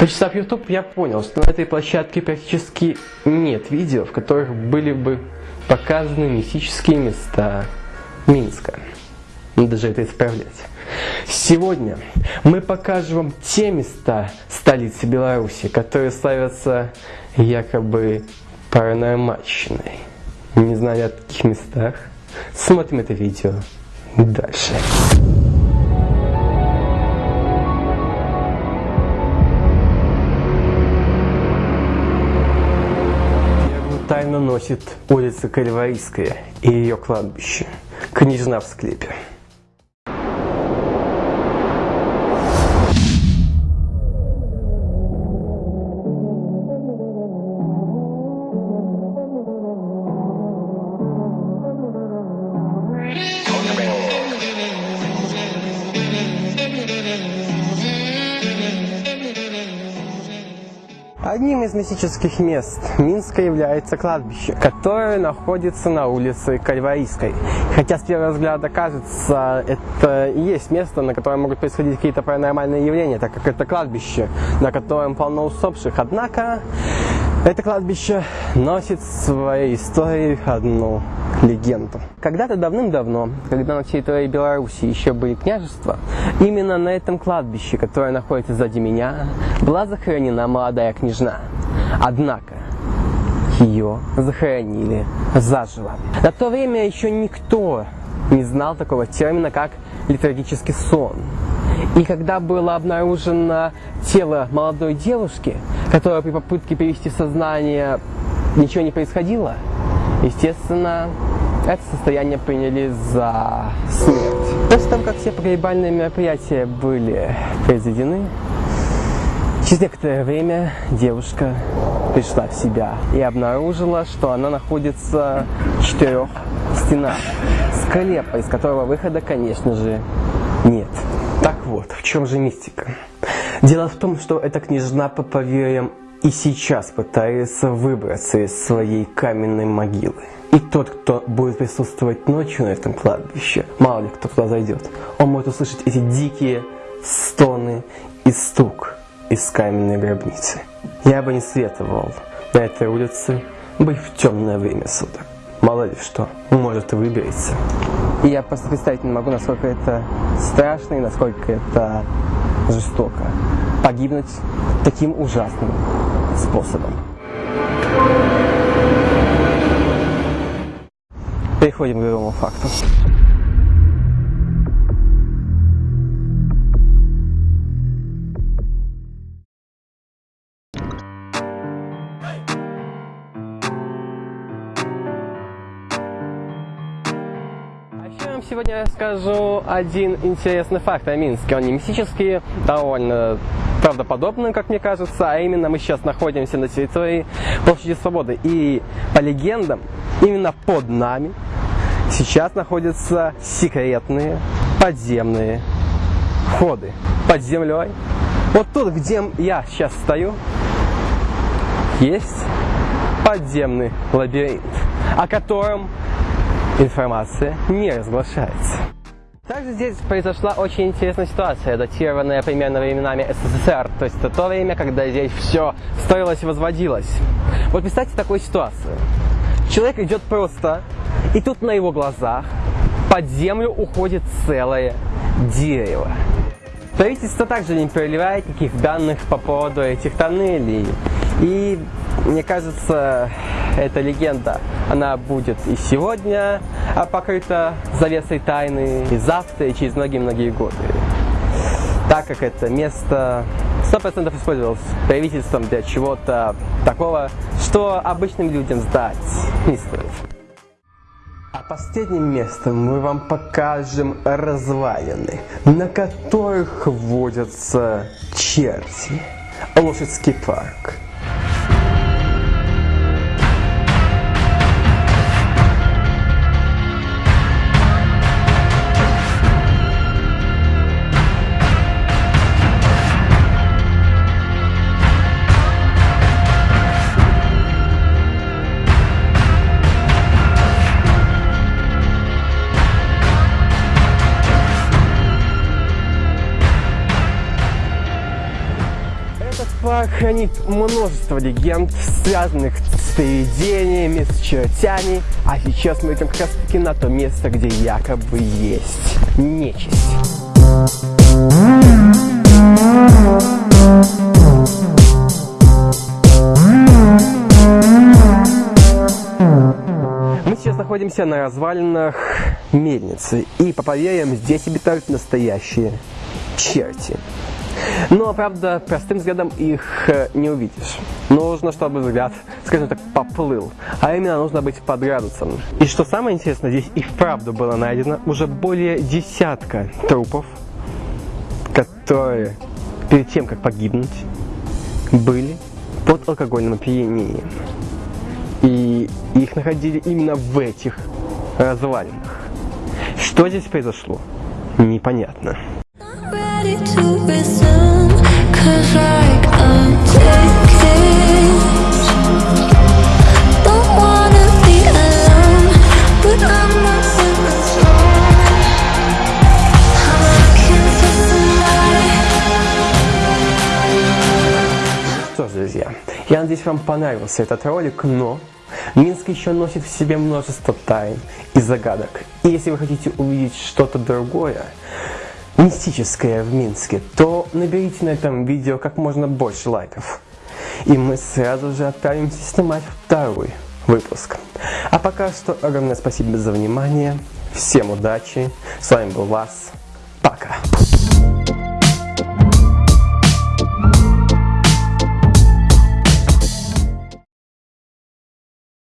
Почитав YouTube, я понял, что на этой площадке практически нет видео, в которых были бы показаны мистические места Минска. Надо же это исправлять. Сегодня мы покажем вам те места столицы Беларуси, которые славятся якобы паранормальщиной. Не знаю о таких местах. Смотрим это видео дальше. Носит улица Кальварийская и ее кладбище. Княжна в склепе. Одним из мистических мест Минска является кладбище, которое находится на улице Кальварийской. Хотя с первого взгляда кажется, это и есть место, на котором могут происходить какие-то паранормальные явления, так как это кладбище, на котором полно усопших. Однако это кладбище носит в своей истории одну легенду. Когда-то давным-давно, когда на территории Беларуси еще были княжества, именно на этом кладбище, которое находится сзади меня, была захоронена молодая княжна. Однако, ее захоронили заживо. На то время еще никто не знал такого термина, как литургический сон. И когда было обнаружено тело молодой девушки, которая при попытке перевести сознание ничего не происходило, естественно, это состояние приняли за смерть. После того, как все погребальные мероприятия были произведены, через некоторое время девушка пришла в себя и обнаружила, что она находится в четырех стенах склепа, из которого выхода, конечно же, нет. Так вот, в чем же мистика? Дело в том, что эта княжна по поверьям и сейчас пытается выбраться из своей каменной могилы. И тот, кто будет присутствовать ночью на этом кладбище, мало ли кто туда зайдет, он может услышать эти дикие стоны и стук из каменной гробницы. Я бы не советовал на этой улице быть в темное время суток. Мало ли что, может и выберется. И я просто представить не могу, насколько это страшно и насколько это жестоко. Погибнуть таким ужасным способом. Переходим к другому факту. А вам сегодня расскажу один интересный факт о Минске. Он не мистический, довольно правдоподобный, как мне кажется, а именно мы сейчас находимся на территории Площади Свободы. И по легендам, именно под нами сейчас находятся секретные подземные ходы. Под землей. Вот тут, где я сейчас стою, есть подземный лабиринт, о котором информация не разглашается. Также здесь произошла очень интересная ситуация, датированная примерно временами СССР, то есть это то время, когда здесь все строилось и возводилось. Вот представьте такую ситуацию. Человек идет просто, и тут на его глазах под землю уходит целое дерево. Правительство также не проливает никаких данных по поводу этих тоннелей. И мне кажется, эта легенда, она будет и сегодня покрыта завесой тайны, и завтра, и через многие-многие годы. Так как это место 100% использовалось правительством для чего-то такого, что обычным людям сдать не стоит. А последним местом мы вам покажем развалины, на которых водятся черти. Лошадский парк. Хранит множество легенд, связанных с привидениями, с чертями, а сейчас мы идем как раз таки на то место, где якобы есть нечисть. Мы сейчас находимся на развалинах мельницы, и по поверьям здесь обитают настоящие черти. Но, правда, простым взглядом их э, не увидишь. Нужно, чтобы взгляд, скажем так, поплыл. А именно, нужно быть под градусом. И что самое интересное, здесь и вправду было найдено уже более десятка трупов, которые перед тем, как погибнуть, были под алкогольным опьянением. И их находили именно в этих развалинах. Что здесь произошло? Непонятно. Я надеюсь, вам понравился этот ролик, но Минск еще носит в себе множество тайн и загадок. И если вы хотите увидеть что-то другое, мистическое в Минске, то наберите на этом видео как можно больше лайков. И мы сразу же отправимся снимать второй выпуск. А пока что огромное спасибо за внимание. Всем удачи. С вами был Вас. Пока.